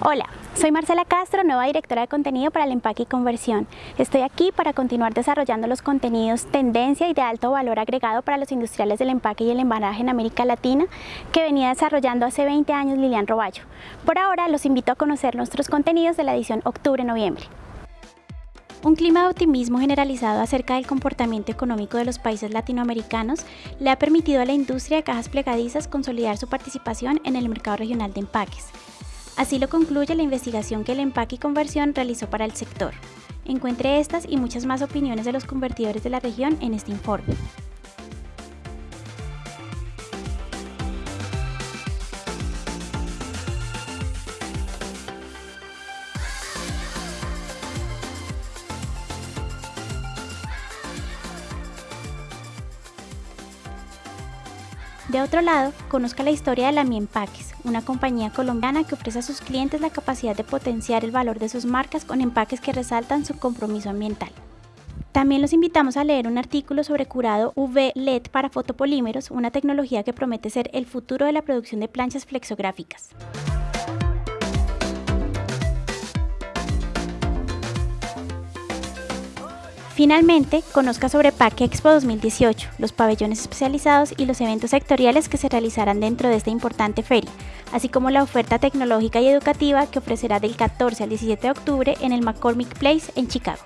Hola, soy Marcela Castro, nueva directora de contenido para el empaque y conversión. Estoy aquí para continuar desarrollando los contenidos tendencia y de alto valor agregado para los industriales del empaque y el embalaje en América Latina que venía desarrollando hace 20 años Lilian Roballo. Por ahora los invito a conocer nuestros contenidos de la edición octubre-noviembre. Un clima de optimismo generalizado acerca del comportamiento económico de los países latinoamericanos le ha permitido a la industria de cajas plegadizas consolidar su participación en el mercado regional de empaques. Así lo concluye la investigación que el empaque y conversión realizó para el sector. Encuentre estas y muchas más opiniones de los convertidores de la región en este informe. De otro lado, conozca la historia de la Mi Empaques, una compañía colombiana que ofrece a sus clientes la capacidad de potenciar el valor de sus marcas con empaques que resaltan su compromiso ambiental. También los invitamos a leer un artículo sobre curado UV LED para fotopolímeros, una tecnología que promete ser el futuro de la producción de planchas flexográficas. Finalmente, conozca sobre PAC Expo 2018, los pabellones especializados y los eventos sectoriales que se realizarán dentro de esta importante feria, así como la oferta tecnológica y educativa que ofrecerá del 14 al 17 de octubre en el McCormick Place en Chicago.